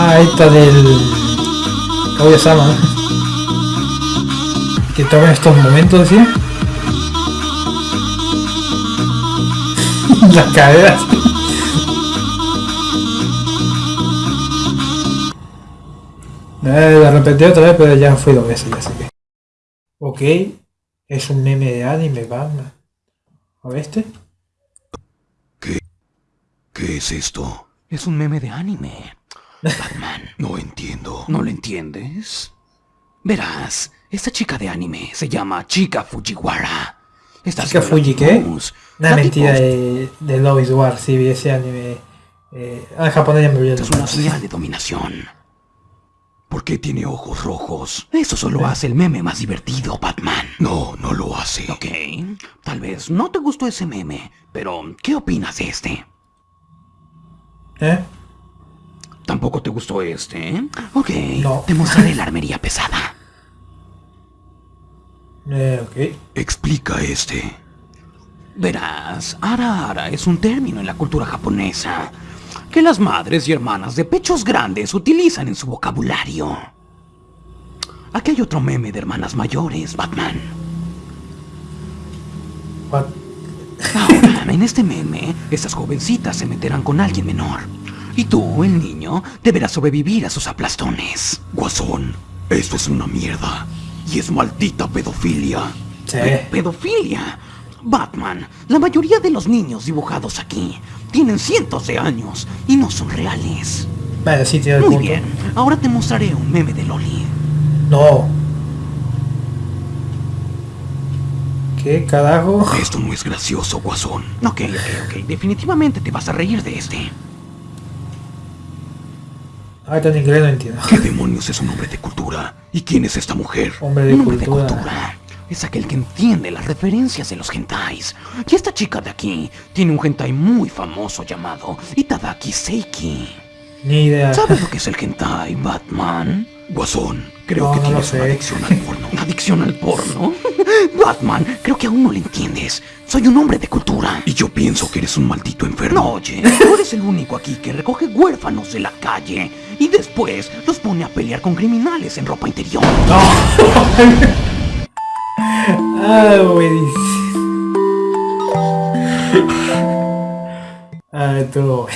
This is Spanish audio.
Ahí está del... Kaguya-sama. Que toma estos momentos, ¿sí? Las caderas. Eh, la repetí otra vez, pero ya fui dos veces, ya sé que. Ok, es un meme de anime, Batman. ¿A este? ¿Qué es esto? Es un meme de anime. Batman, No entiendo. ¿no lo entiendes? Verás, esta chica de anime se llama Chica Fujiwara. Esta ¿Chica Fuji qué? Una mentira tipo de, de Love is War, sí, vi ese anime. Eh, ah, japonés ya me Es una señal de dominación. ¿Por qué tiene ojos rojos? Eso solo hace el meme más divertido, Batman. No, no lo hace. Ok, tal vez no te gustó ese meme, pero ¿qué opinas de este? ¿Eh? ¿Tampoco te gustó este? Ok, No. te mostraré la armería pesada. Eh, ok. Explica este. Verás, ara ara es un término en la cultura japonesa que las madres y hermanas de pechos grandes utilizan en su vocabulario. Aquí hay otro meme de hermanas mayores, Batman. What? Ahora, en este meme, estas jovencitas se meterán con alguien menor. Y tú, el niño, deberás sobrevivir a sus aplastones. Guasón, esto es una mierda. Y es maldita pedofilia. Sí. Pe- Pedofilia. Batman, la mayoría de los niños dibujados aquí tienen cientos de años y no son reales. Vale, sí, tiene Muy punto. bien, ahora te mostraré un meme de Loli. No. ¿Qué carajo? Esto no es gracioso, Guasón. Ok, ok, ok, definitivamente te vas a reír de este. Ah, está en inglés, no entiendo. ¿Qué demonios es un hombre de cultura? ¿Y quién es esta mujer? Hombre de Un hombre de cultura. cultura es aquel que entiende las referencias de los hentais. Y esta chica de aquí tiene un hentai muy famoso llamado Itadaki Seiki. Ni idea. ¿Sabes lo que es el hentai, Batman? Guasón, creo No, que no lo tienes una adicción al porno. ¿Adicción al porno? Batman, creo que aún no lo entiendes. Soy un hombre de cultura. Y yo pienso que eres un maldito No, enfermo. oye, tú eres el único aquí que recoge huérfanos de la calle y después los pone a pelear con criminales en ropa interior. Ah, buenísimo. Ah, todo.